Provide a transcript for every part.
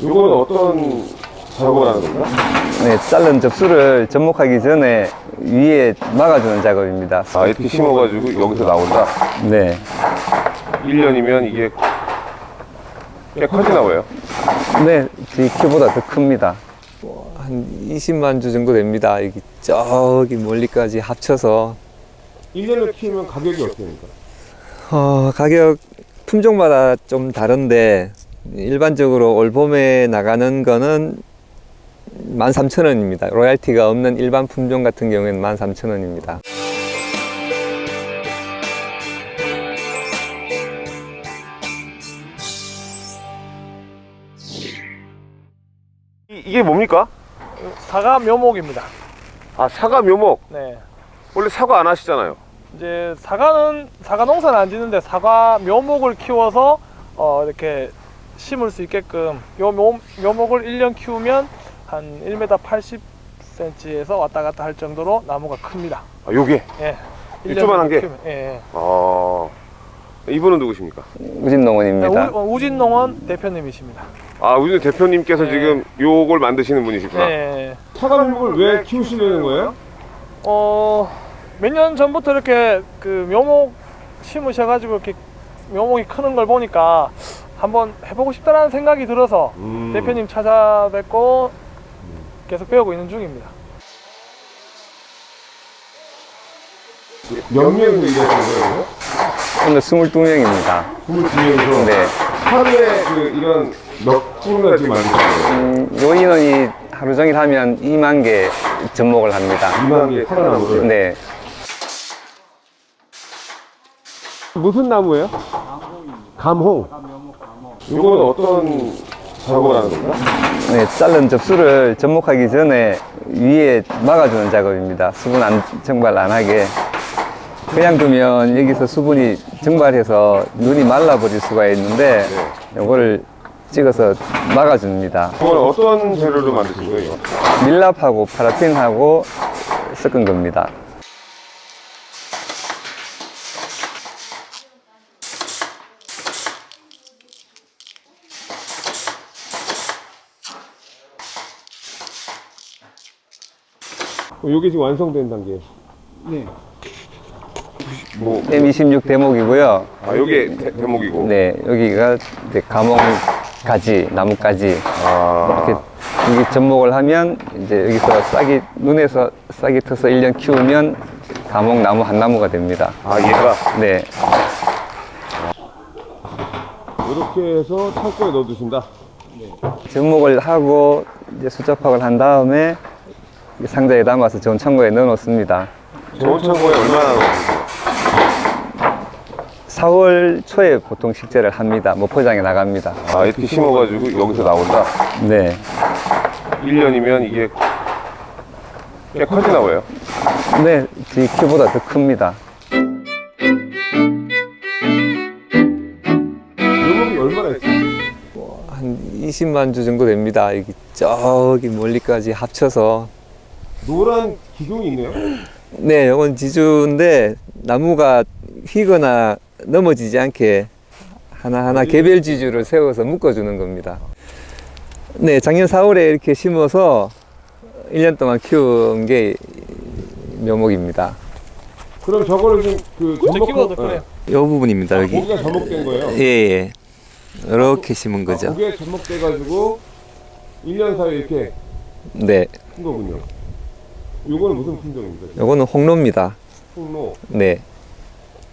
이거는 어떤 작업을 하는 건가? 네, 자른 접수를 접목하기 전에 위에 막아주는 작업입니다. 아, 이렇게 심어가지고 여기서 나온다? 네, 1년이면 이게 꽤 커지나 봐요. 네, 제 키보다 더 큽니다. 한 20만 주 정도 됩니다. 여기 저기 멀리까지 합쳐서 1년을 키우면 가격이 어떻습니까? 어, 가격 품종마다 좀 다른데 일반적으로 올 봄에 나가는 거는 13,000원입니다. 로얄티가 없는 일반 품종 같은 경우에는 13,000원입니다. 이, 이게 뭡니까? 사과 묘목입니다. 아, 사과 묘목. 네. 원래 사과 안 하시잖아요. 이제 사과는 사과 농사는 안 짓는데 사과 묘목을 키워서 어, 이렇게 심을 수 있게끔 요 묘, 묘목을 1년 키우면 한 1m 80cm에서 왔다 갔다 할 정도로 나무가 큽니다. 아, 요게? 예. 이 조그만한 게? 키우면, 예, 예. 아, 이분은 누구십니까? 우진 농원입니다. 네, 우, 우진 농원 대표님이십니다. 아, 우리 대표님께서 네. 지금 요걸 만드시는 분이시구나. 네. 사과 묘목을 왜 키우시려는 거예요? 어, 몇 년 전부터 이렇게 그 묘목 심으셔가지고 이렇게 묘목이 크는 걸 보니까 한번 해보고 싶다라는 생각이 들어서 음. 대표님 찾아뵙고 계속 배우고 있는 중입니다. 몇 명이서 일하시는 거예요? 오늘 22명입니다. 22명이서 네. 하루에 그 이런 몇 분을 지금 만드시는 거예요? 음, 요 인원이 하루 종일 하면 2만 개 접목을 합니다. 2만 개의 사과나무를. 네. 무슨 나무예요? 감홍. 이거는 어떤 작업을 하는 건가? 네, 자른 접수를 접목하기 전에 위에 막아주는 작업입니다. 수분 안, 증발 안 하게. 그냥 두면 여기서 수분이 증발해서 눈이 말라버릴 수가 있는데, 이거를 찍어서 막아줍니다. 이거는 어떤 재료로 만드신 거예요? 밀랍하고 파라핀하고 섞은 겁니다. 이게 지금 완성된 단계. 네. 뭐, M26 대목이고요. 아, 요게 대, 대목이고. 네, 여기가 이제 가몽 가지, 나뭇가지. 아, 이렇게 여기 접목을 하면 이제 여기서 싹이 눈에서 싹이 터서 1년 키우면 가목 나무 한 나무가 됩니다. 아, 얘가 네, 이렇게 해서 창고에 넣어 두신다. 접목을 하고 이제 수접학을 한 다음에 이 상자에 담아서 좋은 창고에 넣어 놓습니다. 좋은 창고에 얼마나 넣어두세요? 4월 초에 보통 식재를 합니다. 뭐 포장에 나갑니다. 아, 이렇게 심어가지고 여기서 나온다. 네, 1년이면 이게 꽤 커지나 봐요. 네, 제 키보다 더 큽니다. 묘목이 얼마나 있어요? 한 20만 주 정도 됩니다. 여기 저기 멀리까지 합쳐서 노란 기둥이 있네요. 네, 이건 지주인데 나무가 휘거나 넘어지지 않게 하나하나 개별 지주를 세워서 묶어주는 겁니다. 네, 작년 4월에 이렇게 심어서 1년 동안 키운 게 묘목입니다. 그럼 저거를 지금 그더 크네요. 이 부분입니다, 여기. 고기가 접목된 거예요. 예, 예. 이렇게 심은 거죠. 고기에 접목돼 가지고 1년 사이에 이렇게 네, 큰 거군요. 요거는 무슨 품종입니까? 요거는 홍로입니다. 홍로. 네.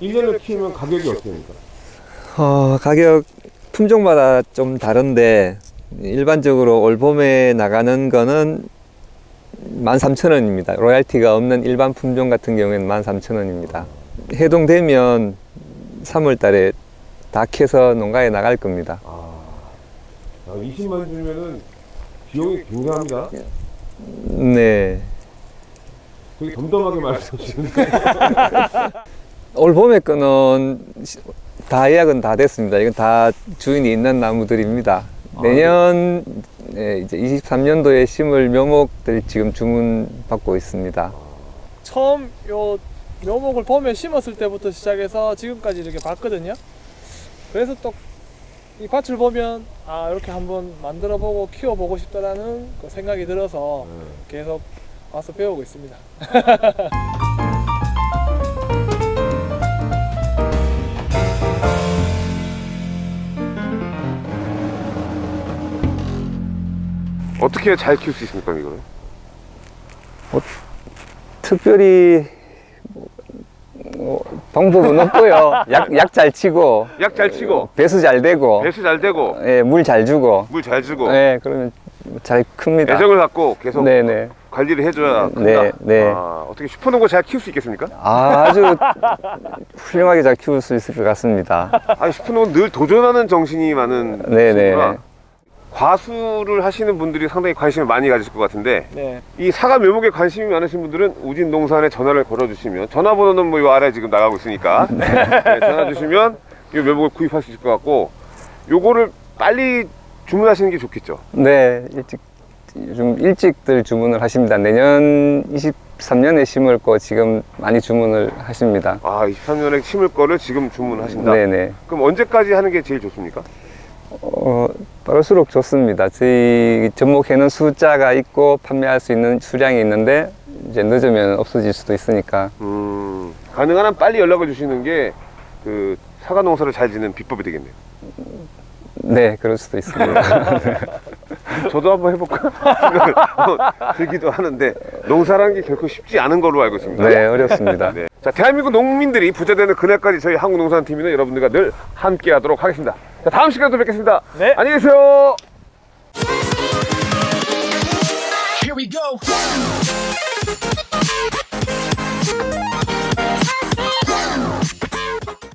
1년을 키우면 가격이 어떻습니까? 어, 가격 품종마다 좀 다른데 일반적으로 올 봄에 나가는 거는 13,000원입니다. 로얄티가 없는 일반 품종 같은 경우에는 13,000원입니다. 해동되면 3월 달에 다 캐서 농가에 나갈 겁니다. 아, 20만 주면은 비용이 굉장합니다. 네. 되게 덤덤하게 말씀하시는데. 올 봄에 시- 다 예약은 다 됐습니다. 이건 다 주인이 있는 나무들입니다. 내년 네, 이제 23년도에 심을 묘목들 지금 주문 받고 있습니다. 처음 요 묘목을 봄에 심었을 때부터 시작해서 지금까지 이렇게 봤거든요. 그래서 또 이 밭을 보면 아 이렇게 한번 만들어 보고 키워 보고 싶다라는 그 생각이 들어서 계속 와서 배우고 있습니다. 어떻게 잘 키울 수 있습니까 이거를? 특별히 뭐, 방법은 없고요. 약 약 잘 치고 약 잘 치고 배수 잘 되고 배수 잘 되고 예, 물 잘 주고 물 잘 주고 예, 그러면 잘 큽니다. 애정을 갖고 계속 네네. 관리를 해줘야 큰다. 네, 네. 아, 어떻게 슈퍼농구 잘 키울 수 있겠습니까? 아, 아주 훌륭하게 잘 키울 수 있을 것 같습니다. 아니 슈퍼농구는 늘 도전하는 정신이 많은 네네. 친구라 과수를 하시는 분들이 상당히 관심을 많이 가지실 것 같은데 네. 이 사과 묘목에 관심이 많으신 분들은 우진 농산에 전화를 걸어주시면 전화번호는 뭐 이 아래 지금 나가고 있으니까 네, 전화 주시면 이 묘목을 구입할 수 있을 것 같고 요거를 빨리 주문하시는 게 좋겠죠. 네, 일찍 좀 일찍들 주문을 하십니다. 내년 23년에 심을 거 지금 많이 주문을 하십니다. 아 23년에 심을 거를 지금 주문하신다. 네네. 그럼 언제까지 하는 게 제일 좋습니까? 어, 빠를수록 좋습니다. 저희 접목해는 숫자가 있고 판매할 수 있는 수량이 있는데 이제 늦으면 없어질 수도 있으니까 음, 가능한 한 빨리 연락을 주시는 게 그 사과 농사를 잘 짓는 비법이 되겠네요. 네, 그럴 수도 있습니다. 저도 한번 해볼까? 생각을 한번 들기도 하는데 농사라는 게 결코 쉽지 않은 걸로 알고 있습니다. 네, 어렵습니다. 네. 자, 대한민국 농민들이 부자 되는 그날까지 저희 한국농산팀은 여러분들과 늘 함께 하도록 하겠습니다. 자, 다음 시간에 또 뵙겠습니다. 네. 안녕히 계세요. Here we go.